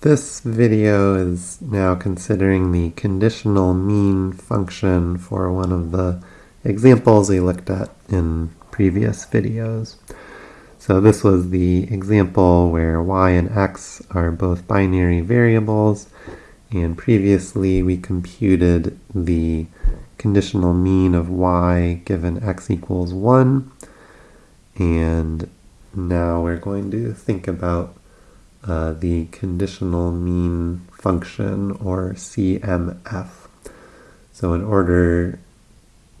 This video is now considering the conditional mean function for one of the examples we looked at in previous videos. So this was the example where y and x are both binary variables and previously we computed the conditional mean of y given x equals 1 and now we're going to think about uh, the conditional mean function or CMF. So in order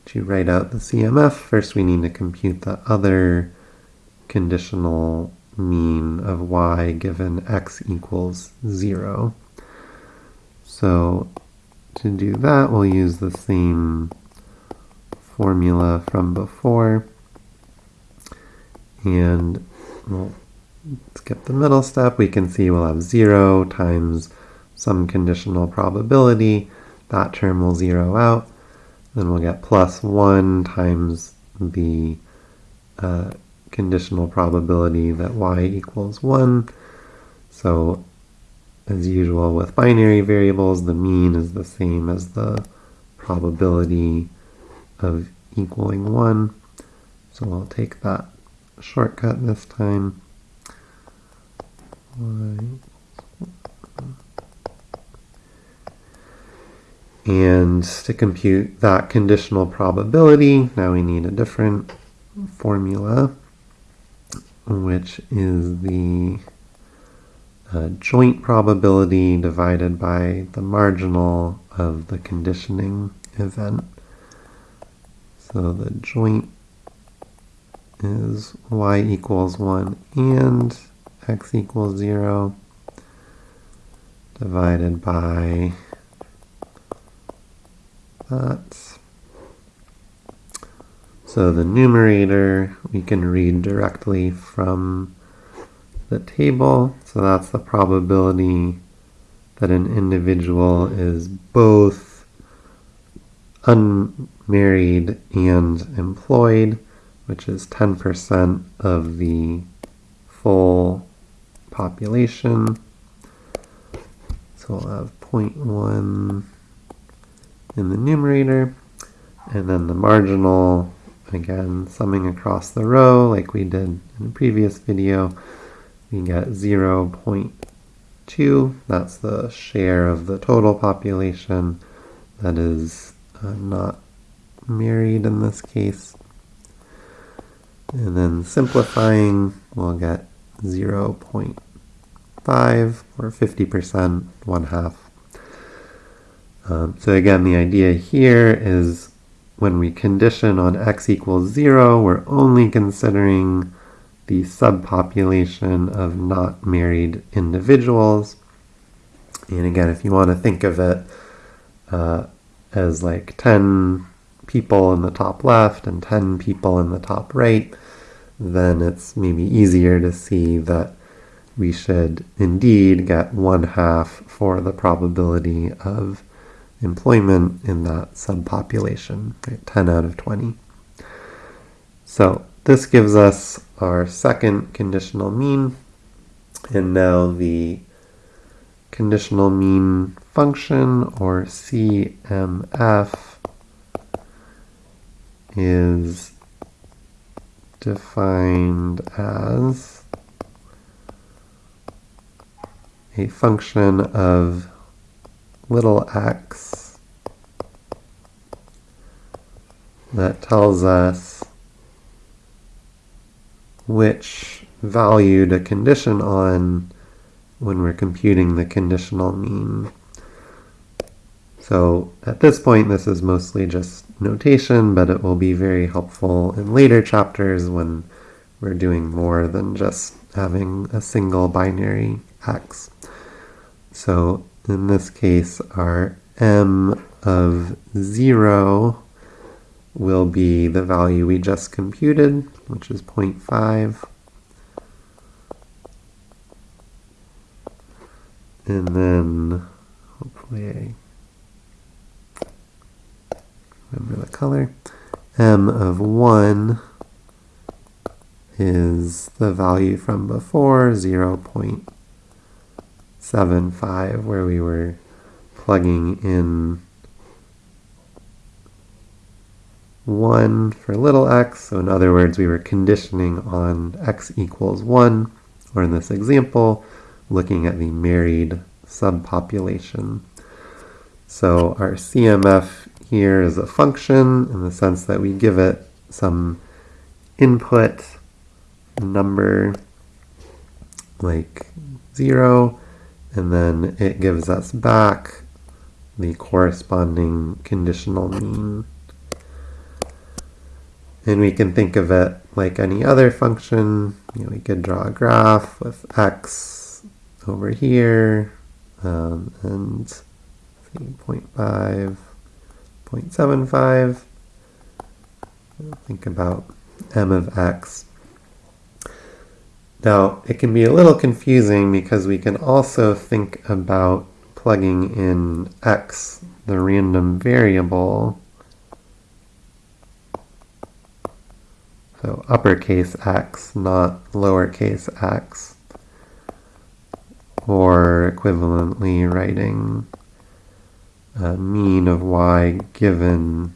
to write out the CMF, first we need to compute the other conditional mean of y given x equals 0. So to do that, we'll use the same formula from before. And we'll skip the middle step, we can see we'll have 0 times some conditional probability. That term will zero out. Then we'll get plus 1 times the uh, conditional probability that y equals 1. So as usual with binary variables, the mean is the same as the probability of equaling 1. So I'll take that shortcut this time. And to compute that conditional probability, now we need a different formula, which is the uh, joint probability divided by the marginal of the conditioning event. So the joint is y equals 1 and x equals 0 divided by that. So the numerator we can read directly from the table. So that's the probability that an individual is both unmarried and employed, which is 10% of the full population. So we'll have 0.1 in the numerator, and then the marginal, again, summing across the row like we did in the previous video, we get 0 0.2. That's the share of the total population that is uh, not married in this case. And then simplifying, we'll get 0 0.5 or 50%, one half. Um, so again, the idea here is when we condition on x equals 0, we're only considering the subpopulation of not married individuals. And again, if you want to think of it uh, as like 10 people in the top left and 10 people in the top right, then it's maybe easier to see that we should indeed get one half for the probability of employment in that subpopulation, right? 10 out of 20. So this gives us our second conditional mean, and now the conditional mean function, or CMF, is defined as a function of little x that tells us which value to condition on when we're computing the conditional mean. So at this point, this is mostly just notation, but it will be very helpful in later chapters when we're doing more than just having a single binary x. So in this case, our m of 0 will be the value we just computed, which is 0.5. And then, hopefully I remember the color, m of 1 is the value from before, 0 0.7. 0.75 where we were plugging in 1 for little x. So in other words, we were conditioning on x equals 1, or in this example, looking at the married subpopulation. So our CMF here is a function in the sense that we give it some input number like 0, and then it gives us back the corresponding conditional mean. And we can think of it like any other function. You know, we could draw a graph with x over here um, and see, 0.5, 0.75. Think about m of x. Now, it can be a little confusing because we can also think about plugging in x, the random variable, so uppercase x, not lowercase x, or equivalently writing a mean of y given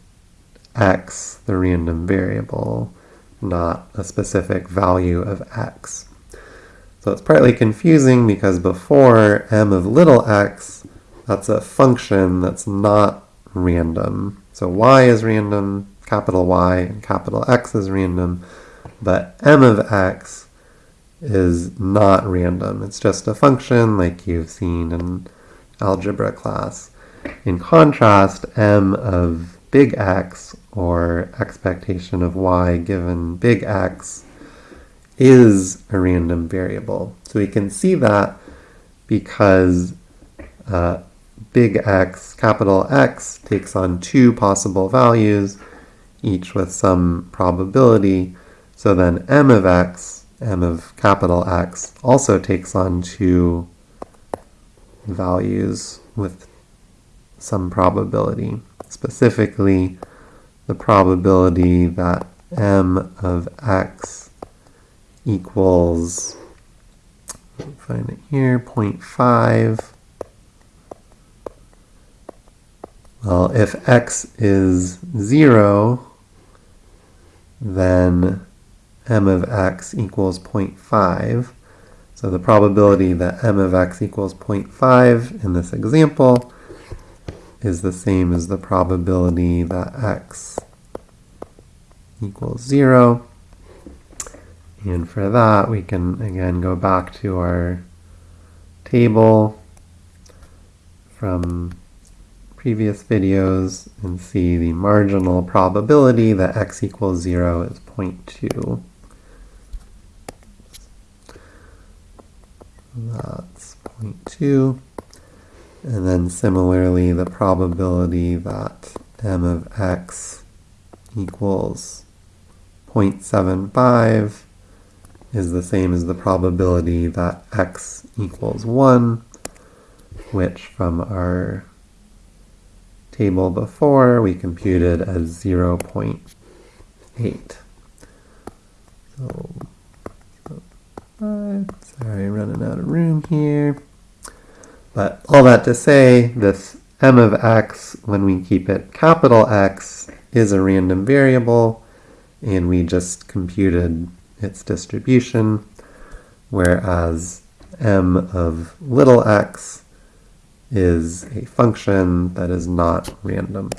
x, the random variable, not a specific value of x. So it's partly confusing because before m of little x, that's a function that's not random. So y is random, capital Y, and capital X is random, but m of x is not random. It's just a function like you've seen in algebra class. In contrast, m of big X, or expectation of y given big X, is a random variable. So we can see that because uh, big X, capital X, takes on two possible values, each with some probability. So then m of x, m of capital X, also takes on two values with some probability. Specifically, the probability that m of x equals, find it here, 0.5. Well, if x is 0, then m of x equals 0.5. So the probability that m of x equals 0.5 in this example is the same as the probability that x equals 0. And for that, we can again go back to our table from previous videos and see the marginal probability that x equals 0 is 0.2. That's 0.2. And then similarly, the probability that m of x equals 0.75 is the same as the probability that x equals 1, which from our table before we computed as 0 0.8. So, sorry, running out of room here. But all that to say, this m of x, when we keep it capital X, is a random variable, and we just computed its distribution, whereas m of little x is a function that is not random.